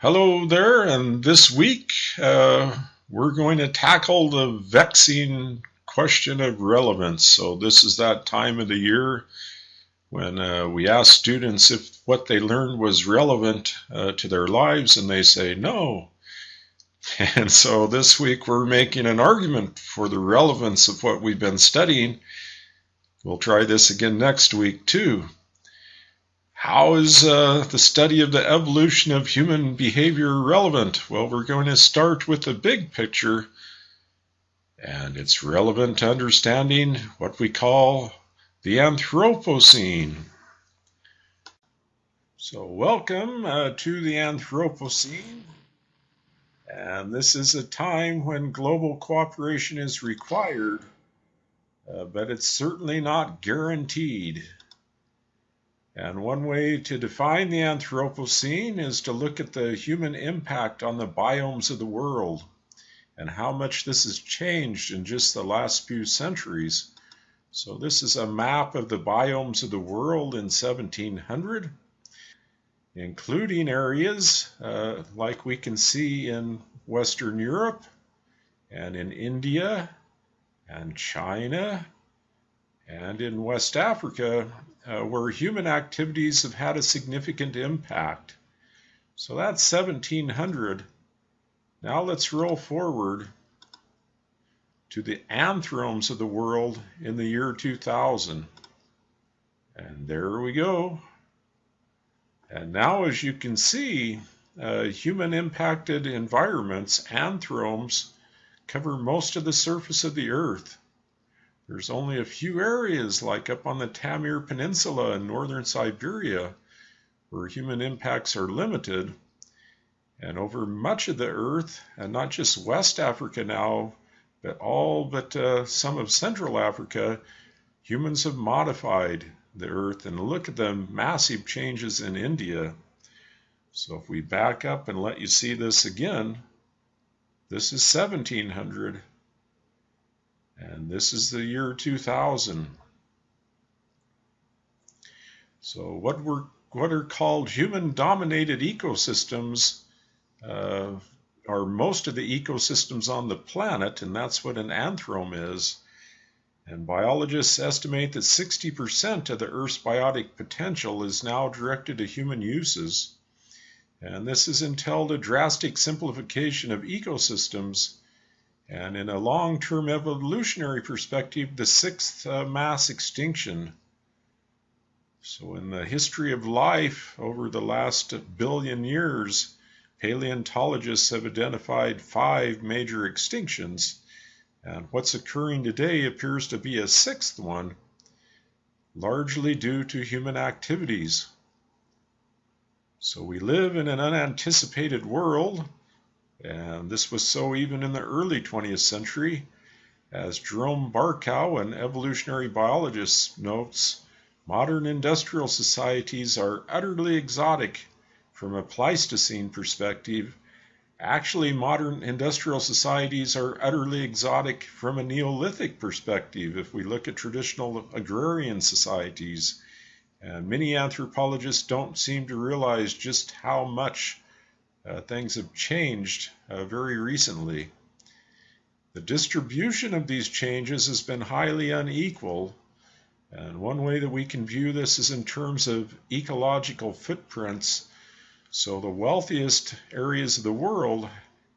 Hello there, and this week uh, we're going to tackle the vexing question of relevance. So, this is that time of the year when uh, we ask students if what they learned was relevant uh, to their lives, and they say no. And so, this week we're making an argument for the relevance of what we've been studying. We'll try this again next week, too. How is uh, the study of the evolution of human behavior relevant? Well, we're going to start with the big picture, and it's relevant to understanding what we call the Anthropocene. So, welcome uh, to the Anthropocene. And this is a time when global cooperation is required, uh, but it's certainly not guaranteed. And one way to define the Anthropocene is to look at the human impact on the biomes of the world and how much this has changed in just the last few centuries. So, this is a map of the biomes of the world in 1700, including areas uh, like we can see in Western Europe and in India and China and in West Africa, uh, where human activities have had a significant impact. So that's 1700. Now let's roll forward to the anthromes of the world in the year 2000. And there we go. And now, as you can see, uh, human impacted environments, anthromes, cover most of the surface of the earth. There's only a few areas, like up on the Taimyr Peninsula in northern Siberia, where human impacts are limited. And over much of the Earth, and not just West Africa now, but all but uh, some of Central Africa, humans have modified the Earth. And look at the massive changes in India. So if we back up and let you see this again, this is 1700 and this is the year 2000. So what were what are called human-dominated ecosystems uh, are most of the ecosystems on the planet, and that's what an anthrome is. And biologists estimate that 60% of the Earth's biotic potential is now directed to human uses. And this is entailed a drastic simplification of ecosystems and in a long term evolutionary perspective, the sixth uh, mass extinction. So, in the history of life over the last billion years, paleontologists have identified five major extinctions. And what's occurring today appears to be a sixth one, largely due to human activities. So, we live in an unanticipated world and this was so even in the early 20th century. As Jerome Barkow, an evolutionary biologist, notes, modern industrial societies are utterly exotic from a Pleistocene perspective. Actually, modern industrial societies are utterly exotic from a Neolithic perspective if we look at traditional agrarian societies. And many anthropologists don't seem to realize just how much uh, things have changed uh, very recently. The distribution of these changes has been highly unequal, and one way that we can view this is in terms of ecological footprints. So the wealthiest areas of the world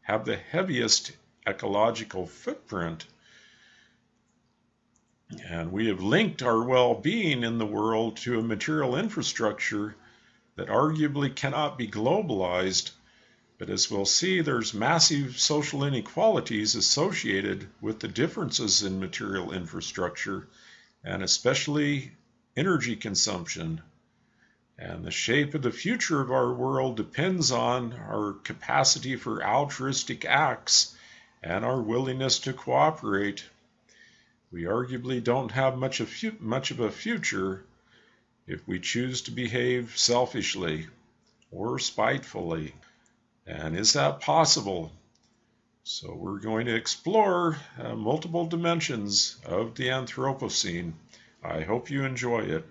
have the heaviest ecological footprint. And we have linked our well being in the world to a material infrastructure that arguably cannot be globalized but as we'll see, there's massive social inequalities associated with the differences in material infrastructure and especially energy consumption. And the shape of the future of our world depends on our capacity for altruistic acts and our willingness to cooperate. We arguably don't have much of, much of a future if we choose to behave selfishly or spitefully. And is that possible? So we're going to explore uh, multiple dimensions of the Anthropocene. I hope you enjoy it.